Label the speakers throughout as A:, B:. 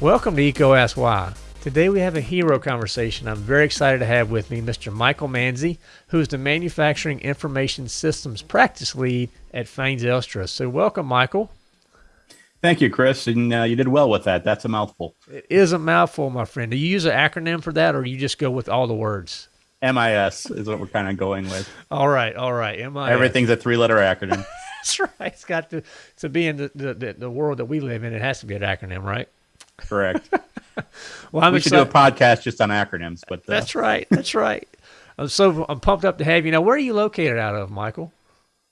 A: Welcome to EECO Ask Why. Today we have a hero conversation I'm very excited to have with me Mr. Michael Manzi, who is the Manufacturing Information Systems Practice Lead at Feyen Zylstra. So welcome, Michael.
B: Thank you, Chris. And uh, you did well with that. That's a mouthful.
A: It is a mouthful, my friend. Do you use an acronym for that or you just go with all the words?
B: MIS is what we're kind of going with.
A: All right, all right. MIS.
B: Everything's a three letter acronym.
A: That's right. It's got to to be in the, the, the world that we live in. It has to be an acronym, right?
B: Correct. well, I'm we excited. should do a podcast just on acronyms. But uh...
A: that's right. That's right. I'm so I'm pumped up to have you. Now, where are you located out of, Michael?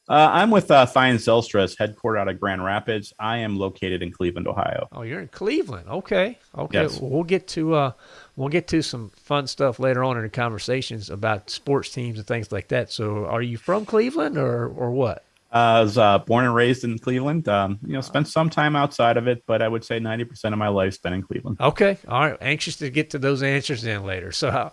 B: Uh, I'm with uh, Feyen Zylstras, headquartered out of Grand Rapids. I am located in Cleveland, Ohio.
A: Oh, you're in Cleveland. Okay. Okay. Yes. Well, we'll get to uh, we'll get to some fun stuff later on in the conversations about sports teams and things like that. So, are you from Cleveland or or what?
B: I was uh, born and raised in Cleveland. Um, you know, spent some time outside of it, but I would say 90% of my life spent in Cleveland.
A: Okay. All right. Anxious to get to those answers then later. So, uh,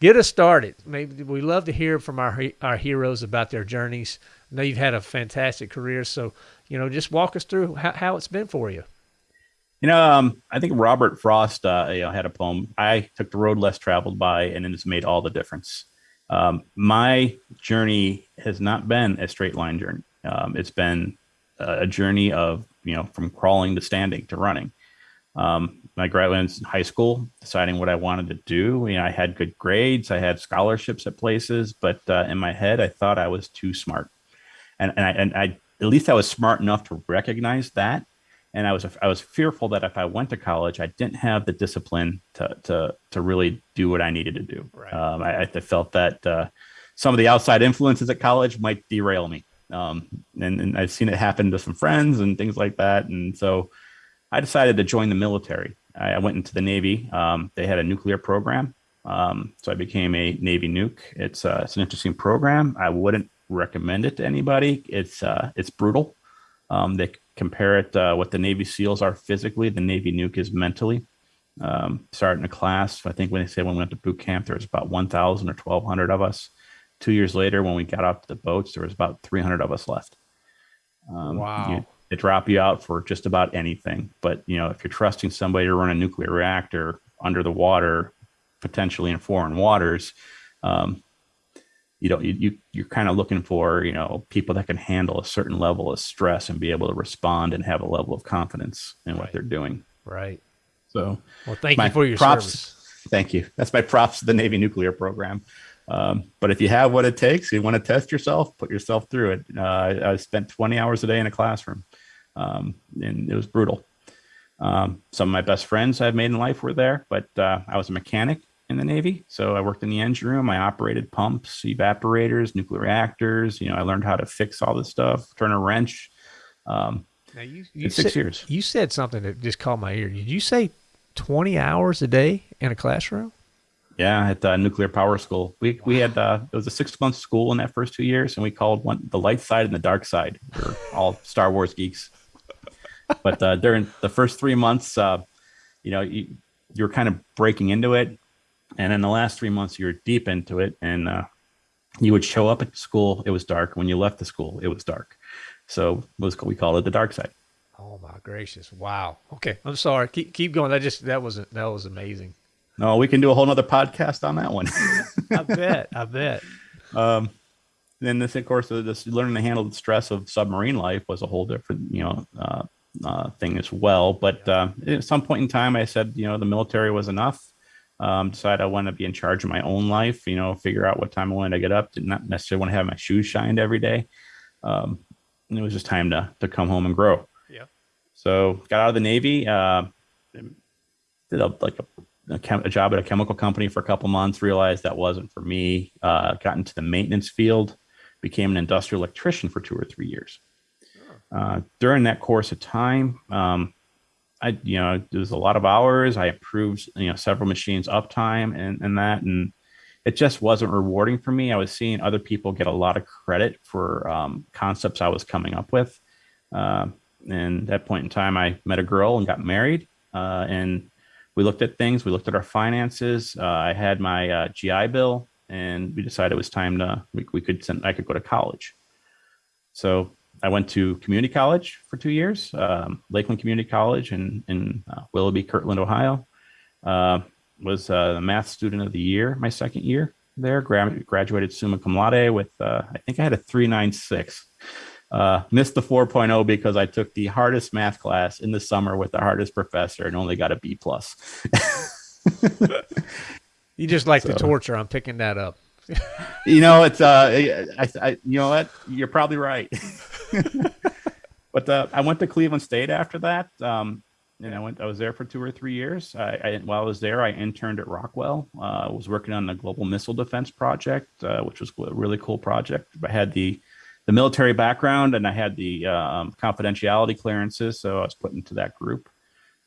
A: get us started. Maybe we love to hear from our our heroes about their journeys. I know you've had a fantastic career, so you know, just walk us through how, how it's been for you.
B: You know, um, I think Robert Frost, uh, you know, had a poem. I took the road less traveled by, and it's made all the difference. Um, my journey has not been a straight line journey. Um, it's been a journey of you know from crawling to standing to running. Um, I graduated in high school, deciding what I wanted to do. You know, I had good grades, I had scholarships at places, but uh, in my head, I thought I was too smart, and and I, and I at least I was smart enough to recognize that. And I was I was fearful that if I went to college, I didn't have the discipline to to to really do what I needed to do. Right. Um, I, I, felt that uh, some of the outside influences at college might derail me. Um, and, and, I've seen it happen to some friends and things like that. And so I decided to join the military. I, I went into the Navy. Um, they had a nuclear program. Um, so I became a Navy nuke. It's, uh, it's an interesting program. I wouldn't recommend it to anybody. It's, uh, it's brutal. Um, they compare it, uh, what the Navy SEALs are physically, the Navy nuke is mentally. Um, starting a class, I think when they say when we went to boot camp, there was about 1,000 or 1,200 of us two years later, when we got out off the boats, there was about 300 of us left.
A: Um, wow.
B: You, they drop you out for just about anything. But, you know, if you're trusting somebody to run a nuclear reactor under the water, potentially in foreign waters, um, you know, you, you you're kind of looking for, you know, people that can handle a certain level of stress and be able to respond and have a level of confidence in right. what they're doing.
A: Right.
B: So,
A: well, thank you for your props. Service.
B: Thank you. That's my props to the Navy nuclear program. Um, but if you have what it takes, you want to test yourself, put yourself through it. Uh, I, I, spent 20 hours a day in a classroom, um, and it was brutal. Um, some of my best friends I've made in life were there, but uh, I was a mechanic in the Navy. So I worked in the engine room. I operated pumps, evaporators, nuclear reactors. You know, I learned how to fix all this stuff, turn a wrench. Um,
A: now you, you six said, years. You said something that just caught my ear. Did you say 20 hours a day in a classroom?
B: Yeah, at the nuclear power school. We we had uh, it was a six month school in that first two years, and we called one the light side and the dark side. We're all Star Wars geeks. But uh, during the first three months, uh, you know, you you're kind of breaking into it, and then the last three months, you're deep into it, and uh, you would show up at school. It was dark. When you left the school, it was dark. So it was we called it the dark side.
A: Oh my gracious! Wow. Okay, I'm sorry. Keep keep going. That just that was that was amazing.
B: No, we can do a whole nother podcast on that one.
A: I bet. I bet.
B: Um, then this, of course, this learning to handle the stress of submarine life was a whole different, you know, uh, uh, thing as well. But uh, at some point in time, I said, you know, the military was enough. Um, decided I wanted to be in charge of my own life. You know, figure out what time I wanted to get up. Did not necessarily want to have my shoes shined every day. Um, and it was just time to to come home and grow.
A: Yeah.
B: So got out of the Navy. Uh, did a, like a a, a, job at a chemical company for a couple months, realized that wasn't for me, uh, got into the maintenance field, became an industrial electrician for two or three years. Uh, during that course of time, um, I, you know, there was a lot of hours. I improved, you know, several machines uptime and, and that, and it just wasn't rewarding for me. I was seeing other people get a lot of credit for um, concepts I was coming up with. Uh, and at that point in time, I met a girl and got married. Uh, and we looked at things. We looked at our finances. Uh, I had my uh, GI Bill, and we decided it was time to we, we could send. I could go to college. So I went to community college for two years, um, Lakeland Community College in in uh, Willoughby, Kirtland, Ohio. Uh, was a math student of the year my second year there. Gra- graduated summa cum laude with uh, I think I had a three nine six. Uh, missed the 4.0 because I took the hardest math class in the summer with the hardest professor and only got a B plus.
A: you just like so, the torture. I'm picking that up.
B: you know, it's uh, I, I, you know what? You're probably right. but uh, I went to Cleveland State after that. Um, and I went. I was there for two or three years. I, I while I was there, I interned at Rockwell. Uh, I was working on the global missile defense project, uh, which was a really cool project. I had the the military background and I had the um, confidentiality clearances, so I was put into that group.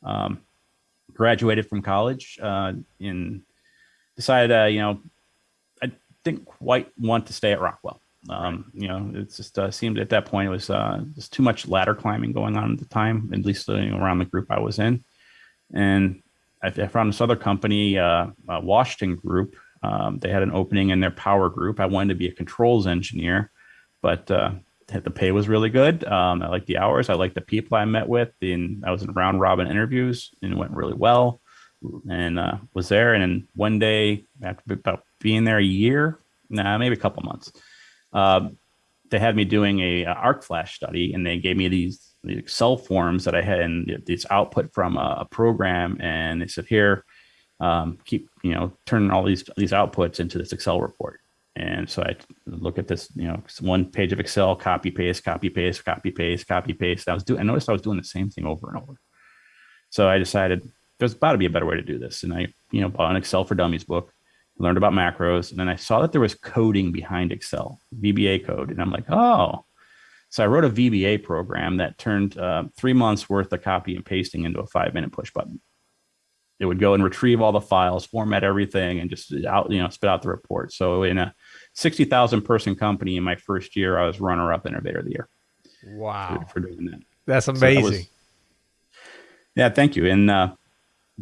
B: Um, graduated from college uh, and decided, uh, you know, I didn't quite want to stay at Rockwell. Um, right. You know, it just uh, seemed at that point it was uh, just too much ladder climbing going on at the time, at least you know, around the group I was in. And I, I found this other company, uh, Washington Group. Um, they had an opening in their power group. I wanted to be a controls engineer, but uh, the pay was really good. Um, I liked the hours. I liked the people I met with. And I was in round robin interviews and it went really well. And uh, was there. And then one day, after about being there a year, nah, maybe a couple months, uh, they had me doing a, a, arc flash study, and they gave me these, these Excel forms that I had and this output from a, a program, and they said, "Here, um, keep you know turning all these these outputs into this Excel report." And so I look at this, you know, one page of Excel, copy paste, copy paste, copy paste, copy paste. I was doing, I noticed I was doing the same thing over and over. So I decided there's got to be a better way to do this. And I, you know, bought an Excel for Dummies book, learned about macros, and then I saw that there was coding behind Excel, VBA code, and I'm like, oh. So I wrote a VBA program that turned uh, three months worth of copy and pasting into a five minute push button. It would go and retrieve all the files, format everything, and just out, you know, spit out the report. So in a 60,000 person company in my first year, I was runner up innovator of the year.
A: Wow.
B: For, for doing that.
A: That's amazing. So was,
B: yeah, thank you. And uh,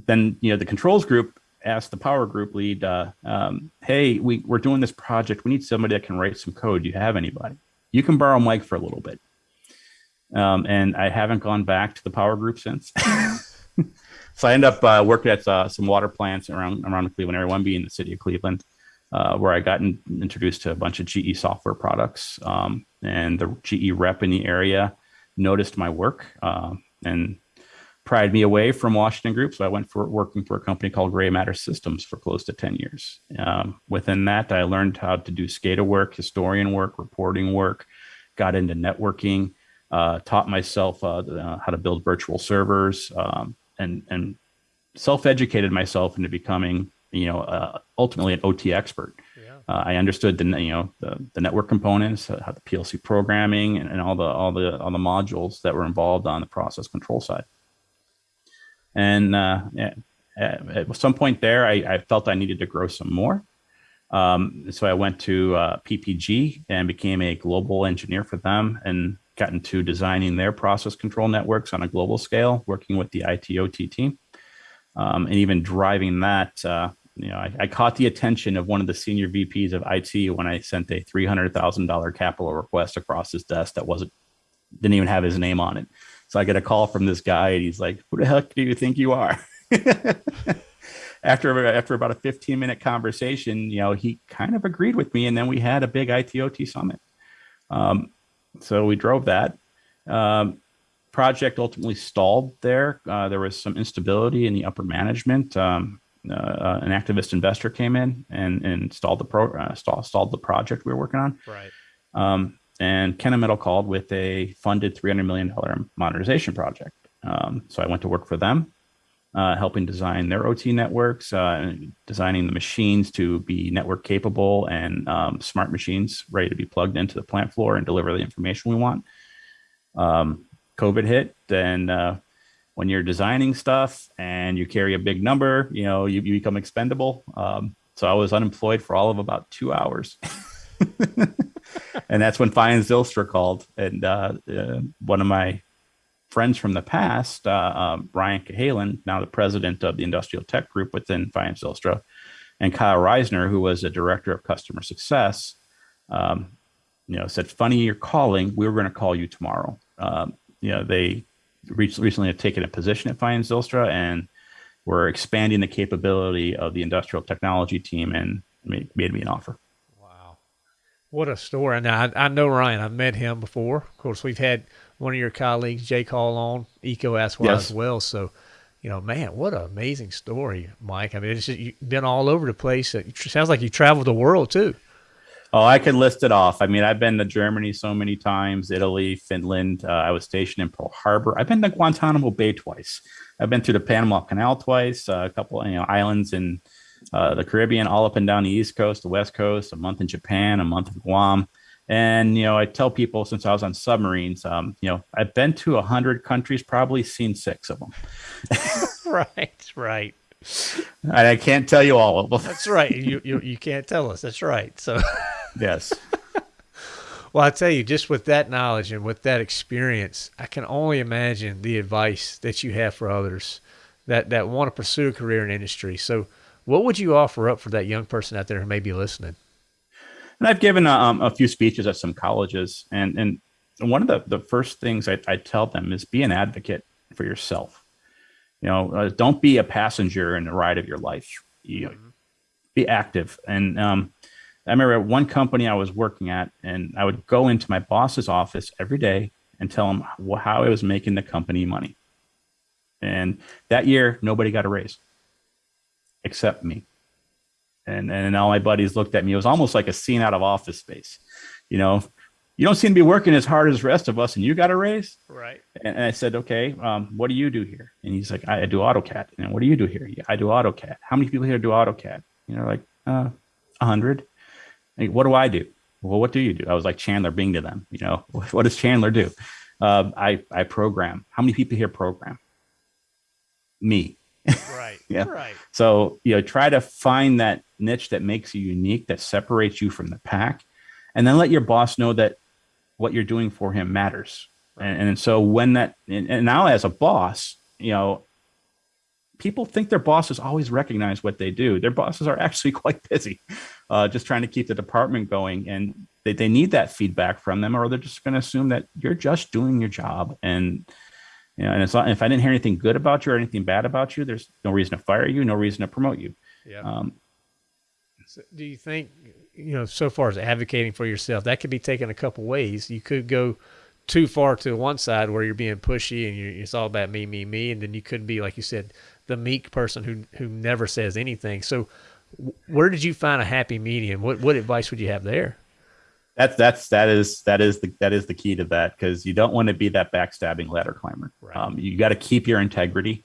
B: then, you know, the controls group asked the power group lead, uh, um, hey, we, we're doing this project. We need somebody that can write some code. Do you have anybody? You can borrow Mike for a little bit. Um, and I haven't gone back to the power group since. so I end up uh, working at uh, some water plants around around Cleveland area, one being the city of Cleveland, uh, where I got in, introduced to a bunch of GE software products. Um, and the GE rep in the area noticed my work uh, and pried me away from Washington Group. So I went for working for a company called Gray Matter Systems for close to 10 years. Um, within that, I learned how to do SCADA work, historian work, reporting work, got into networking, uh, taught myself uh, uh how to build virtual servers, um, and, and self-educated myself into becoming, you know, uh, ultimately an OT expert. Yeah. Uh, I understood the, you know, the, the network components, uh, how the PLC programming and, and all the, all the, all the modules that were involved on the process control side. And uh, yeah, at some point there, I, I, felt I needed to grow some more. Um, so I went to uh, PPG and became a global engineer for them and got into designing their process control networks on a global scale, working with the ITOT team, um, and even driving that. Uh, you know, I, I, caught the attention of one of the senior VPs of IT when I sent a three hundred thousand dollar capital request across his desk that wasn't didn't even have his name on it. So I get a call from this guy, and he's like, "Who the heck do you think you are?" after after about a 15 minute conversation, you know, he kind of agreed with me, and then we had a big ITOT summit. Um, so we drove that. Um, project ultimately stalled there. Uh, there was some instability in the upper management. Um, uh, an activist investor came in and, and stalled the pro uh, stall, stalled the project we were working on.
A: Right.
B: Um, and Kennametal called with a funded $300 million modernization project. Um, so I went to work for them, uh, helping design their OT networks, uh, designing the machines to be network capable and um, smart machines ready to be plugged into the plant floor and deliver the information we want. Um, COVID hit, then uh, when you're designing stuff and you carry a big number, you know, you, you become expendable. Um, so I was unemployed for all of about two hours. and that's when Feyen Zylstra called, and uh, uh, one of my friends from the past, uh, um, Brian Cahalan, now the president of the Industrial Tech Group within Feyen Zylstra, and Kyle Reisner, who was a director of customer success, um, you know, said, "Funny you're calling. We were going to call you tomorrow." Um, you know, they recently have taken a position at Feyen Zylstra and we're expanding the capability of the industrial technology team and made, made me an offer.
A: Wow. What a story. Now, I, I, know Ryan. I've met him before. Of course, we've had one of your colleagues, Jay Call, on well, yes. as well. So, you know, man, what an amazing story, Mike. I mean, it's just, you've been all over the place. It sounds like you traveled the world too.
B: Oh, I could list it off. I mean, I've been to Germany so many times, Italy, Finland. Uh, I was stationed in Pearl Harbor. I've been to Guantanamo Bay twice. I've been through the Panama Canal twice, uh, a couple you know islands in uh, the Caribbean, all up and down the East Coast, the West Coast. A month in Japan, a month in Guam. And you know, I tell people since I was on submarines, um, you know, I've been to a hundred countries, probably seen six of them.
A: right, right.
B: I can't tell you all of them.
A: That's right. You, you you can't tell us. That's right. So
B: yes.
A: well, I tell you, just with that knowledge and with that experience, I can only imagine the advice that you have for others that that want to pursue a career in industry. So, what would you offer up for that young person out there who may be listening?
B: And I've given um, a few speeches at some colleges, and and one of the the first things I, I tell them is be an advocate for yourself you know, uh, don't be a passenger in the ride of your life. You mm-hmm. be active. And um, I remember at one company I was working at, and I would go into my boss's office every day and tell him how I was making the company money. And that year, nobody got a raise except me. And and all my buddies looked at me. It was almost like a scene out of Office Space. You know, you don't seem to be working as hard as the rest of us and you got a raise
A: right
B: and, and i said okay um, what do you do here and he's like i, I do autocad and what do you do here yeah, i do autocad how many people here do autocad you know like uh, 100 like, what do i do? Well what do you do? I was like chandler bing to them you know? What does chandler do? Uh, i i program. How many people here program? Me.
A: Right
B: yeah.
A: right.
B: So you know try to find that niche that makes you unique that separates you from the pack and then let your boss know that what you're doing for him matters. And, and so when that, and, and now as a boss, you know, people think their bosses always recognize what they do. Their bosses are actually quite busy, uh, just trying to keep the department going. And they, they need that feedback from them, or they're just going to assume that you're just doing your job. And, you know, and it's not, if I didn't hear anything good about you or anything bad about you, there's no reason to fire you, no reason to promote you.
A: Yeah. Um, so do you think you know, so far as advocating for yourself, that could be taken a couple ways. You could go too far to one side where you're being pushy and it's all about me, me, me, and then you could be, like you said, the meek person who who never says anything. So, where did you find a happy medium? What what advice would you have there?
B: That's that's that is that is the that is the key to that because you don't want to be that backstabbing ladder climber. Right. Um, you got to keep your integrity.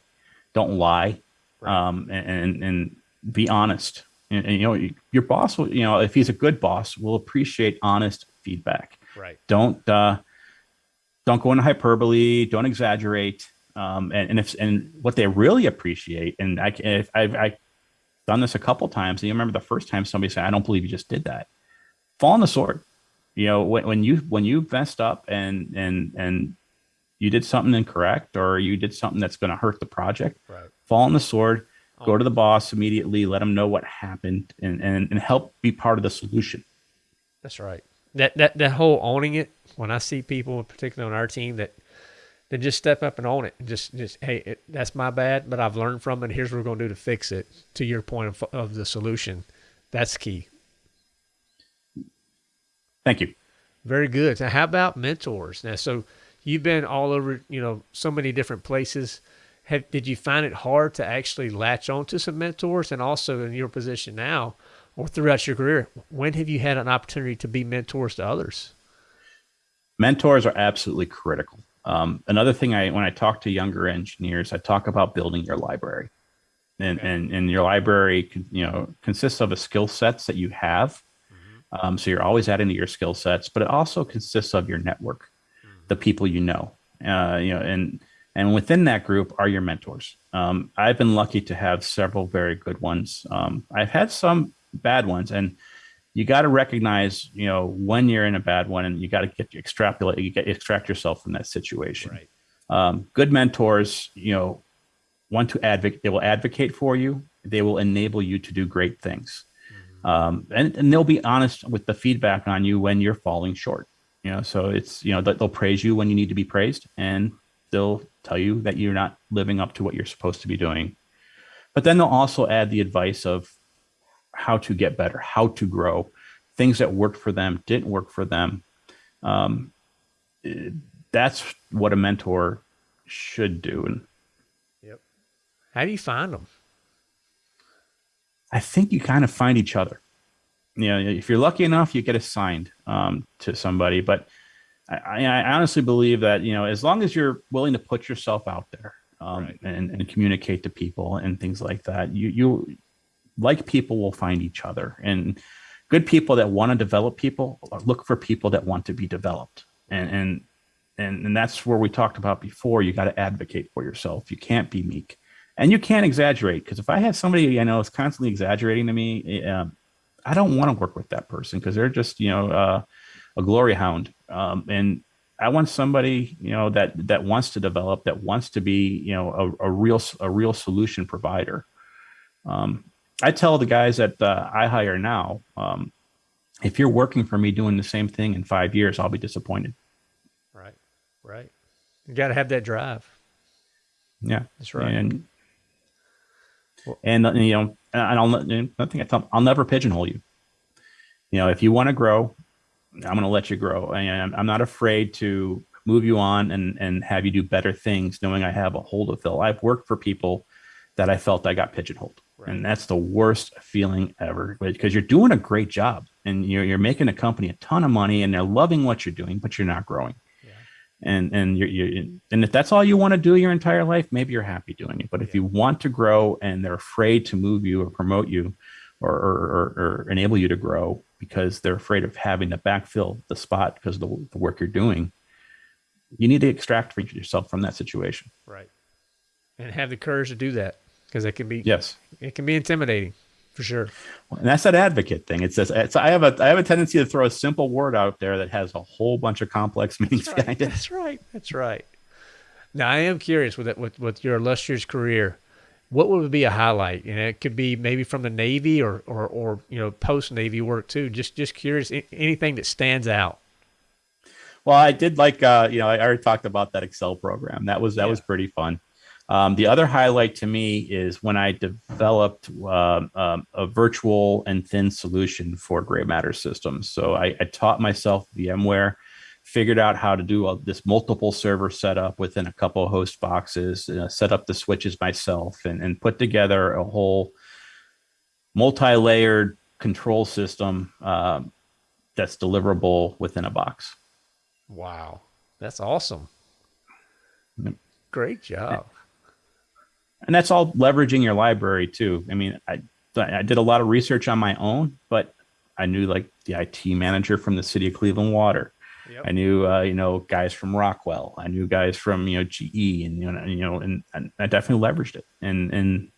B: Don't lie, right. um, and, and and be honest and, and, you know your boss will you know if he's a good boss will appreciate honest feedback
A: right
B: don't uh don't go into hyperbole don't exaggerate um and, and if and what they really appreciate and i if i've, I've done this a couple times and you remember the first time somebody said i don't believe you just did that fall on the sword you know when, when you when you messed up and and and you did something incorrect or you did something that's going to hurt the project
A: right.
B: fall on the sword go to the boss immediately, let them know what happened, and, and, and help be part of the solution.
A: That's right. That that that whole owning it. When I see people, particularly on our team, that that just step up and own it, and just just hey, it, that's my bad, but I've learned from it. Here's what we're going to do to fix it. To your point of, of the solution, that's key.
B: Thank you.
A: Very good. Now, how about mentors? Now, so you've been all over, you know, so many different places have, did you find it hard to actually latch on to some mentors and also in your position now or throughout your career when have you had an opportunity to be mentors to others
B: mentors are absolutely critical um, another thing i when i talk to younger engineers i talk about building your library and okay. and, and your library you know consists of a skill sets that you have mm-hmm. um, so you're always adding to your skill sets but it also consists of your network mm-hmm. the people you know uh, you know and and within that group are your mentors. Um, I've been lucky to have several very good ones. Um, I've had some bad ones, and you got to recognize, you know, when you're in a bad one, and you got to get extrapolate, you get extract yourself from that situation.
A: Right.
B: Um, good mentors, you know, want to advocate. They will advocate for you. They will enable you to do great things. um, and, and they'll be honest with the feedback on you when you're falling short. You know, so it's you know they'll praise you when you need to be praised, and they'll tell you that you're not living up to what you're supposed to be doing. But then they'll also add the advice of how to get better, how to grow, things that worked for them didn't work for them. Um, that's what a mentor should do. And
A: yep. How do you find them?
B: I think you kind of find each other. You know, if you're lucky enough, you get assigned um, to somebody. But I, I, honestly believe that you know, as long as you're willing to put yourself out there um, right. and, and communicate to people and things like that, you you like people will find each other. And good people that want to develop people look for people that want to be developed. And and and, and that's where we talked about before. You got to advocate for yourself. You can't be meek and you can't exaggerate because if I have somebody I know is constantly exaggerating to me, uh, I don't want to work with that person because they're just you know uh, a glory hound, um, and I want somebody you know that that wants to develop, that wants to be you know a, a real a real solution provider. Um, I tell the guys that uh, I hire now, um, if you're working for me doing the same thing in five years, I'll be disappointed.
A: Right, right. You got to have that drive.
B: Yeah,
A: that's right.
B: And and you know, and I'll nothing I tell I'll never pigeonhole you. You know, if you want to grow, I'm going to let you grow, and I'm not afraid to move you on and and have you do better things, knowing I have a hold of fill. I've worked for people that I felt I got pigeonholed, right. and that's the worst feeling ever because you're doing a great job and you're you're making a company a ton of money, and they're loving what you're doing, but you're not growing. And and you're, you're and if that's all you want to do your entire life maybe you're happy doing it but if you want to grow and they're afraid to move you or promote you or or, or, or enable you to grow because they're afraid of having to backfill the spot because of the, the work you're doing you need to extract yourself from that situation.
A: Right. And have the courage to do that because it can be
B: yes
A: it can be intimidating for sure.
B: And that's that advocate thing. It says it's, I have a I have a tendency to throw a simple word out there that has a whole bunch of complex meanings
A: that's right.
B: behind it.
A: That's right. That's right. Now I am curious with it with, with your illustrious career, what would be a highlight? You know, it could be maybe from the Navy or or, or you know post Navy work too. Just just curious, anything that stands out.
B: Well, I did like uh, you know I already talked about that Excel program. That was that yeah. was pretty fun. Um, the other highlight to me is when I developed uh, um, a virtual and thin solution for gray matter systems. So I, I taught myself VMware, figured out how to do a, this multiple server setup within a couple of host boxes, uh, set up the switches myself, and, and put together a whole multi-layered control system um, that's deliverable within a box.
A: Wow, that's awesome! Great job
B: and that's all leveraging your library too. I mean, I I did a lot of research on my own, but I knew like the IT manager from the city of Cleveland Water. Yep. I knew uh, you know guys from Rockwell. I knew guys from you know GE, and you know you know, and, and I definitely leveraged it, and and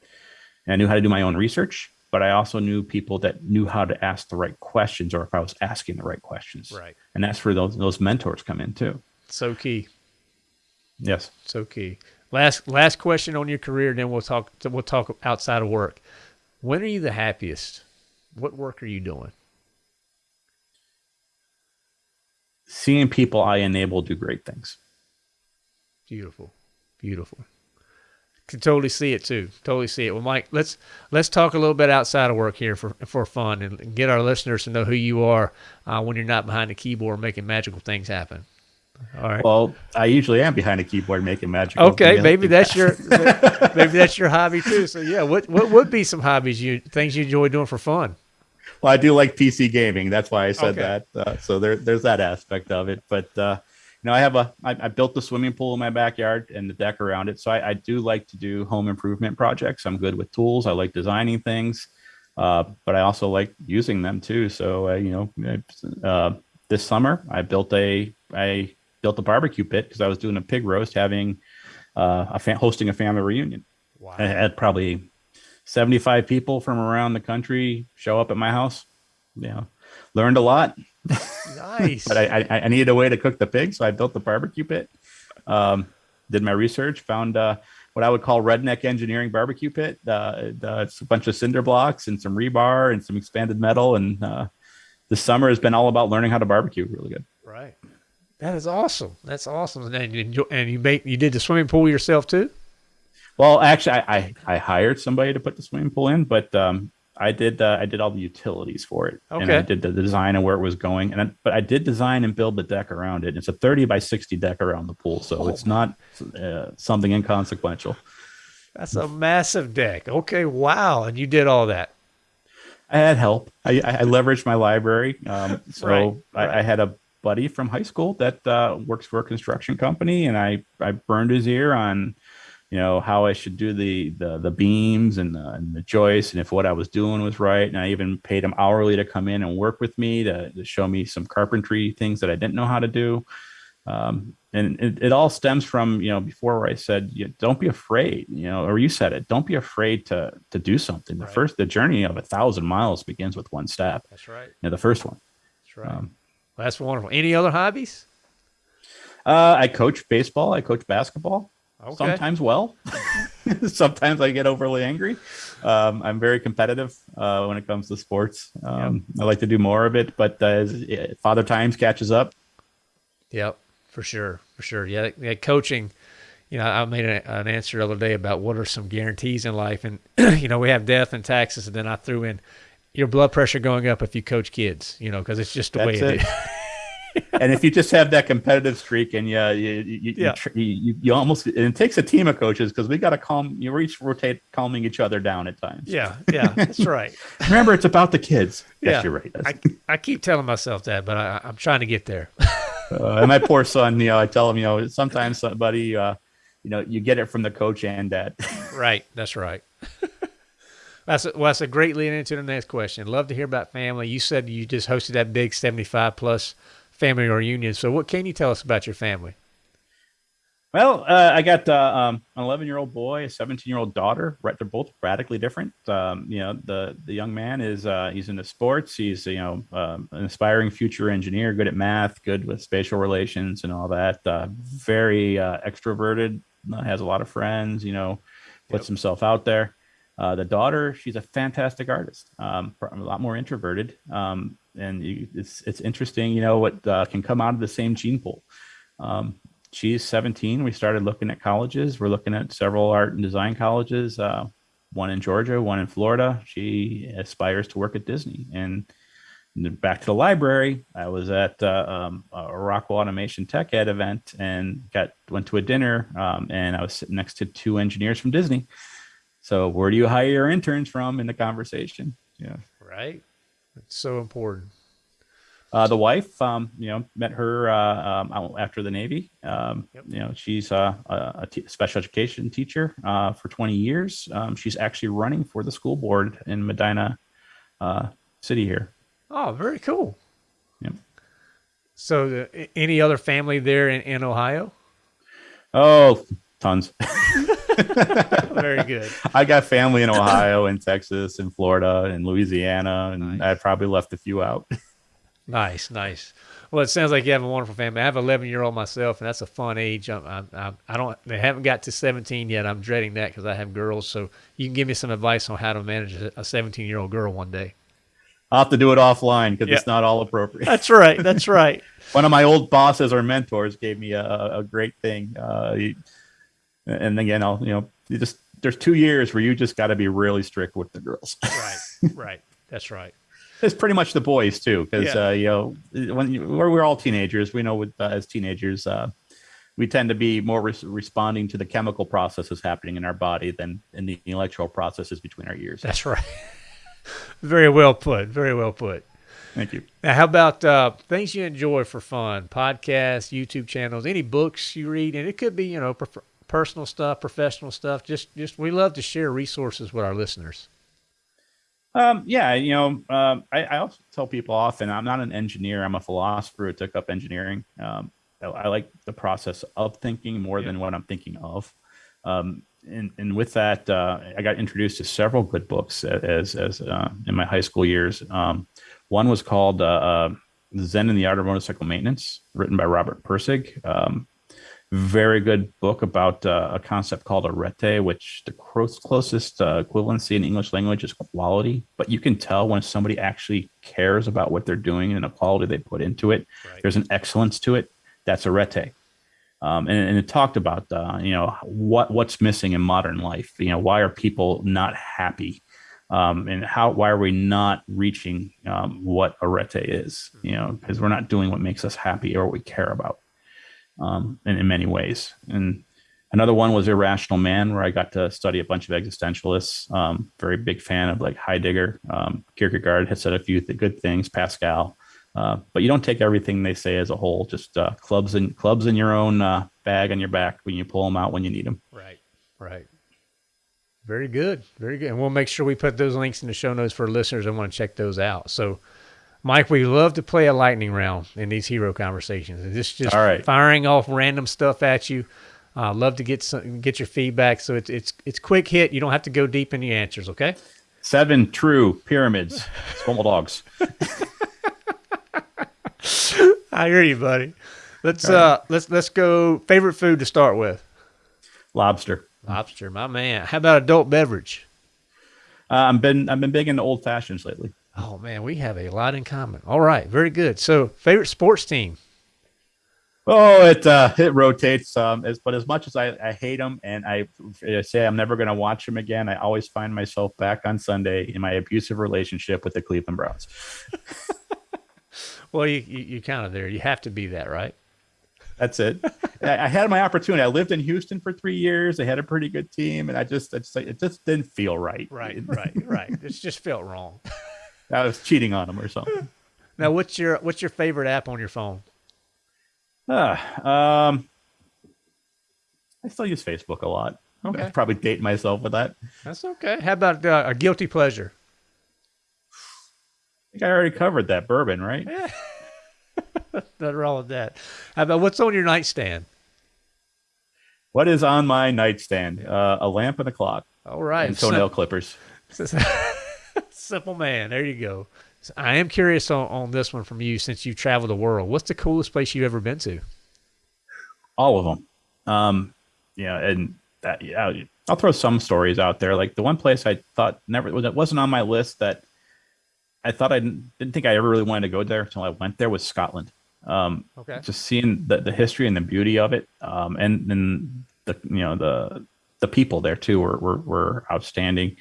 B: I knew how to do my own research. But I also knew people that knew how to ask the right questions, or if I was asking the right questions.
A: Right.
B: And that's where those those mentors come in too.
A: So key.
B: Yes.
A: So key. Last last question on your career, then we'll talk. We'll talk outside of work. When are you the happiest? What work are you doing?
B: Seeing people I enable do great things.
A: Beautiful, beautiful. Can totally see it too. Totally see it. Well, Mike, let's let's talk a little bit outside of work here for for fun and get our listeners to know who you are uh, when you're not behind the keyboard making magical things happen.
B: All right. Well, I usually am behind a keyboard making magic.
A: Okay, maybe that's your maybe that's your hobby too. So yeah, what what would be some hobbies you things you enjoy doing for fun?
B: Well, I do like PC gaming. That's why I said okay. that. Uh, so there there's that aspect of it. But uh, you know, I have a I, I built the swimming pool in my backyard and the deck around it. So I, I do like to do home improvement projects. I'm good with tools. I like designing things, uh, but I also like using them too. So uh, you know, uh, this summer I built a a built a barbecue pit because I was doing a pig roast, having uh, a fa- hosting a family reunion. Wow. I had probably 75 people from around the country show up at my house. Know, learned a lot.
A: Nice.
B: but I, I, I, needed a way to cook the pig, so I built the barbecue pit. Um, did my research, found uh, what I would call redneck engineering barbecue pit. Uh, uh, it's a bunch of cinder blocks and some rebar and some expanded metal. And uh, the summer has been all about learning how to barbecue. Really good.
A: That is awesome. That's awesome. And you enjoy, and you made you did the swimming pool yourself too.
B: Well, actually, I, I, I hired somebody to put the swimming pool in, but um, I did uh, I did all the utilities for it,
A: Okay.
B: and I did the design and where it was going, and I, but I did design and build the deck around it. It's a thirty by sixty deck around the pool, so
A: Oh
B: it's not uh, something inconsequential.
A: That's a massive deck. Okay, wow. And you did all that.
B: I had help. I, I I leveraged my library. Um, so
A: Right,
B: I,
A: right.
B: I had a buddy from high school that uh, works for a construction company, and I, I burned his ear on, you know, how I should do the the, the beams and the, and the joists, and if what I was doing was right. And I even paid him hourly to come in and work with me to, to show me some carpentry things that I didn't know how to do. Um, and it, it all stems from you know before where I said you know, don't be afraid you know or you said it don't be afraid to to do something the
A: Right.
B: first the journey of a thousand miles begins with one step
A: That's right.
B: you know, the first one
A: That's right.
B: Um,
A: well, that's wonderful. Any other hobbies?
B: uh, I coach baseball I coach basketball
A: Okay.
B: sometimes well sometimes I get overly angry um, I'm very competitive uh, when it comes to sports um, I like to do more of it but uh, uh, father times catches up
A: Yep, for sure, for sure. Yeah, yeah coaching. You know, I made a, an answer the other day about what are some guarantees in life, and you know, we have death and taxes, and then I threw in your blood pressure going up if you coach kids. You know, because it's just the way it
B: it.
A: is.
B: and if you just have that competitive streak and you you you,
A: Yeah.
B: you, you, you, you almost and it takes a team of coaches because we got to calm you each rotate calming each other down at times
A: Yeah, yeah, that's right.
B: remember it's about the kids yes you're right
A: I, I keep telling myself that, but I, I'm trying to get there.
B: uh, and my poor son you know i tell him you know sometimes somebody uh you know you get it from the coach and dad
A: Right. That's right. That's a, well, that's a great lead into the next question. Love to hear about family. You said you just hosted that big 75 plus family reunion. So, what can you tell us about your family?
B: Well, uh, I got uh, um, an 11 year old boy, a 17 year old daughter. Right, they're both radically different. Um, you know, the the young man is uh, he's into sports. He's you know um, an aspiring future engineer, good at math, good with spatial relations and all that. Uh, very uh, extroverted, uh, has a lot of friends. You know, puts
A: Yep.
B: himself out there. Uh, the daughter, she's a fantastic artist. Um, a lot more introverted, um, and you, it's it's interesting. You know what uh, can come out of the same gene pool. Um, she's 17. We started looking at colleges. We're looking at several art and design colleges, uh, one in Georgia, one in Florida. She aspires to work at Disney. And back to the library, I was at uh, um, a Rockwell Automation Tech Ed event and got went to a dinner, um, and I was sitting next to two engineers from Disney. So where do you hire your interns from in the conversation? Yeah.
A: Right. It's so important.
B: Uh, the wife, um, you know, met her uh, um, after the Navy. Um,
A: Yep.
B: You know, she's uh, a, a t- special education teacher uh, for 20 years. Um, she's actually running for the school board in Medina uh, City here.
A: Oh, very cool.
B: Yep.
A: So, the, any other family there in, in Ohio?
B: Oh, tons.
A: Very good.
B: I got family in Ohio and Texas and Florida and Louisiana, and
A: Nice.
B: I probably left a few out.
A: Nice, nice. Well, it sounds like you have a wonderful family. I have an 11 year old myself, and that's a fun age. I'm, I'm, I'm, I don't, they haven't got to 17 yet. I'm dreading that because I have girls. So you can give me some advice on how to manage a 17 year old girl one day.
B: I'll have to do it offline because
A: Yeah.
B: it's not all appropriate.
A: That's right. That's right.
B: one of my old bosses or mentors gave me a, a great thing. Uh, he- and again, I'll, you know, you just, there's two years where you just got to be really strict with the girls.
A: right. Right. That's right.
B: it's pretty much the boys too. Cause,
A: Yeah.
B: uh, you know, when you, we're, we're all teenagers, we know with, uh, as teenagers, uh, we tend to be more res- responding to the chemical processes happening in our body than in the intellectual processes between our ears.
A: That's right. very well put. Very well put.
B: Thank you.
A: Now, how about uh, things you enjoy for fun? Podcasts, YouTube channels, any books you read, and it could be you know personal stuff, professional stuff. Just, just we love to share resources with our listeners.
B: Um, yeah, you know, um, I, I also tell people often I'm not an engineer. I'm a philosopher who took up engineering. Um, I, I like the process of thinking more than what I'm thinking of. Um, and, and with that, uh, I got introduced to several good books as, as uh, in my high school years. Um, one was called uh, uh, Zen and the Art of Motorcycle Maintenance, written by Robert Pirsig. Um, very good book about uh, a concept called arete, which the closest uh, equivalency in English language is quality. But you can tell when somebody actually cares about what they're doing and the quality they put into it. Right. There's an excellence to it. That's arete. Um, and, and, it talked about uh, you know what what's missing in modern life. You know why are people not happy, um, and how why are we not reaching um, what arete is? You know because we're not doing what makes us happy or what we care about um, in, in, many ways. And another one was Irrational Man, where I got to study a bunch of existentialists. Um, very big fan of like Heidegger. Um, Kierkegaard has said a few th- good things. Pascal. Uh, but you don't take everything they say as a whole. Just uh, clubs in clubs in your own uh, bag on your back when you pull them out when you need them.
A: Right, right. Very good, very good. And we'll make sure we put those links in the show notes for listeners that want to check those out. So Mike, we love to play a lightning round in these hero conversations. It's just All right. firing off random stuff at you. Uh, love to get some, get your feedback. So it's it's it's quick hit. You don't have to go deep in your answers. Okay.
B: Seven true pyramids. Squirmel dogs.
A: I hear you, buddy. Let's right. uh let's let's go. Favorite food to start with.
B: Lobster.
A: Lobster, my man. How about adult beverage?
B: Uh, I've been I've been big into old fashions lately.
A: Oh man, we have a lot in common. All right, very good. So, favorite sports team?
B: Oh, it uh, it rotates. Um, as, but as much as I, I hate them and I, I say I'm never going to watch them again, I always find myself back on Sunday in my abusive relationship with the Cleveland Browns.
A: well, you, you you kind of there. You have to be that, right?
B: That's it. I, I had my opportunity. I lived in Houston for three years. They had a pretty good team, and I just, I just it just didn't feel right.
A: Right, right, right. It just felt wrong.
B: I was cheating on them or something.
A: Now, what's your what's your favorite app on your phone?
B: Uh, um, I still use Facebook a lot.
A: Okay,
B: i probably date myself with that.
A: That's okay. How about uh, a guilty pleasure?
B: I think I already covered that bourbon, right? Yeah.
A: Nothing wrong with that. How about what's on your nightstand?
B: What is on my nightstand? Uh, a lamp and a clock.
A: All right.
B: And toenail clippers.
A: Simple man. There you go. So I am curious on, on this one from you since you've traveled the world. What's the coolest place you've ever been to?
B: All of them. Um, yeah, and that, yeah, I'll throw some stories out there. Like the one place I thought never that wasn't on my list that I thought I didn't, didn't think I ever really wanted to go there until I went there was Scotland. Um, okay. Just seeing the, the history and the beauty of it, um, and then the you know the the people there too were were, were outstanding.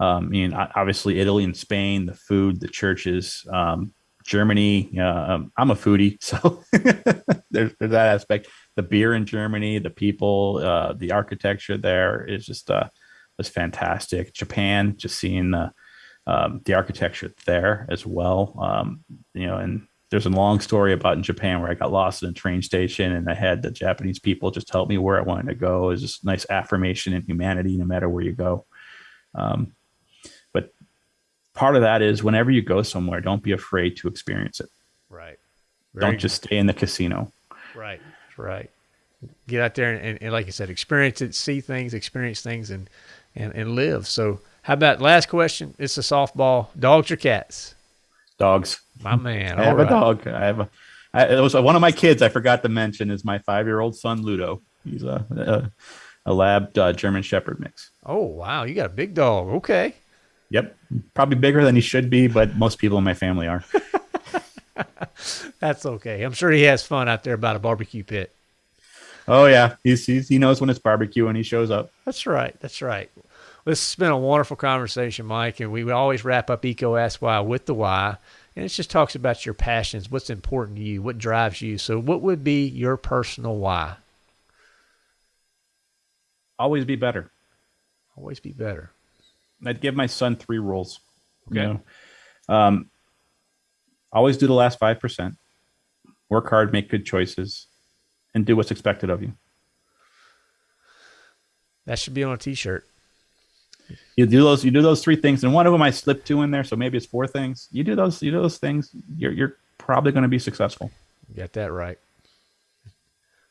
B: Um, I mean, obviously Italy and Spain, the food, the churches, um, Germany. Uh, I'm a foodie, so there's, there's, that aspect. The beer in Germany, the people, uh, the architecture there is just uh, was fantastic. Japan, just seeing the um, the architecture there as well. Um, you know, and there's a long story about in Japan where I got lost in a train station and I had the Japanese people just help me where I wanted to go. It's just nice affirmation in humanity, no matter where you go. Um, part of that is whenever you go somewhere, don't be afraid to experience it.
A: Right.
B: Very don't just stay in the casino.
A: Right. Right. Get out there and, and, and, like you said, experience it, see things, experience things, and and and live. So, how about last question? It's a softball. Dogs or cats?
B: Dogs.
A: My man.
B: I have right. a dog. I have a. I, it was one of my kids. I forgot to mention is my five-year-old son Ludo. He's a a, a lab uh, German Shepherd mix.
A: Oh wow, you got a big dog. Okay.
B: Yep, probably bigger than he should be, but most people in my family are.
A: That's okay. I'm sure he has fun out there about a barbecue pit.
B: Oh yeah, he's, he's he knows when it's barbecue and he shows up.
A: That's right. That's right. This has been a wonderful conversation, Mike, and we always wrap up EECO Ask Why with the why, and it just talks about your passions, what's important to you, what drives you. So, what would be your personal why?
B: Always be better.
A: Always be better.
B: I'd give my son three rules. Okay. You know? um, always do the last five percent. Work hard, make good choices, and do what's expected of you.
A: That should be on a T-shirt.
B: You do those. You do those three things, and one of them I slipped two in there, so maybe it's four things. You do those. You do those things. You're you're probably going to be successful.
A: You got that right.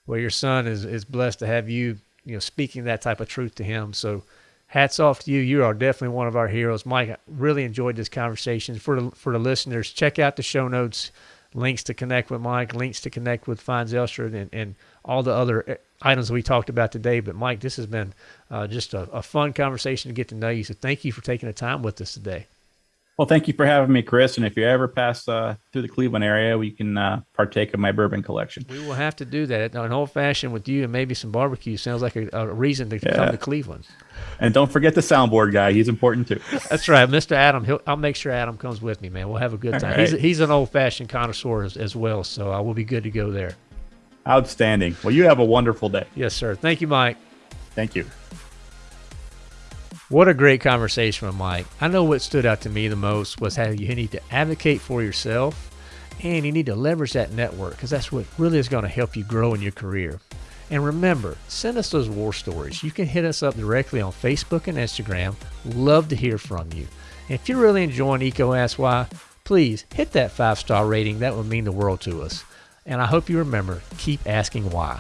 A: Well, your son is is blessed to have you. You know, speaking that type of truth to him. So hats off to you. You are definitely one of our heroes. Mike, I really enjoyed this conversation. For the, for the listeners, check out the show notes. links to connect with Mike, links to connect with Feyen Zylstra, and, and all the other uh, items we talked about today. But Mike, this has been uh, just a, a fun conversation to get to know you. So thank you for taking the time with us today.
B: Well, thank you for having me, Chris. And if you ever pass uh, through the Cleveland area, we can uh, partake of my bourbon collection.
A: We will have to do that. An old fashioned with you and maybe some barbecue sounds like a, a reason to yeah. come to Cleveland.
B: And don't forget the soundboard guy; he's important too.
A: That's right, Mr. Adam. He'll, I'll make sure Adam comes with me, man. We'll have a good time. Right. He's, he's an old fashioned connoisseur as, as, well, so I will be good to go there.
B: Outstanding. Well, you have a wonderful day.
A: Yes, sir. Thank you, Mike.
B: Thank you.
A: What a great conversation with Mike. I know what stood out to me the most was how you need to advocate for yourself and you need to leverage that network because that's what really is going to help you grow in your career. And remember, send us those war stories. You can hit us up directly on Facebook and Instagram. Love to hear from you. And if you're really enjoying EECO Ask Why, please hit that five star rating. That would mean the world to us. And I hope you remember keep asking why.